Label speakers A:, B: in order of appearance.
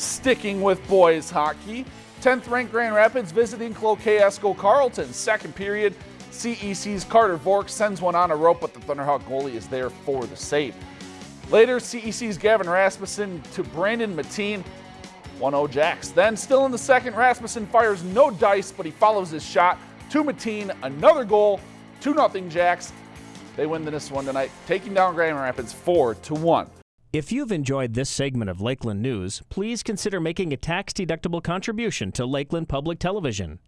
A: Sticking with boys hockey, 10th ranked Grand Rapids visiting Cloquet Esko Carlton. Second period, CEC's Carter Vork sends one on a rope, but the Thunderhawk goalie is there for the save. Later, CEC's Gavin Rasmussen to Brandon Mateen, 1-0 Jacks. Then, still in the second, Rasmussen fires no dice, but he follows his shot to Mateen, another goal, 2-0 Jacks. They win this one tonight, taking down Grand Rapids 4 to 1.
B: If you've enjoyed this segment of Lakeland News, please consider making a tax-deductible contribution to Lakeland Public Television.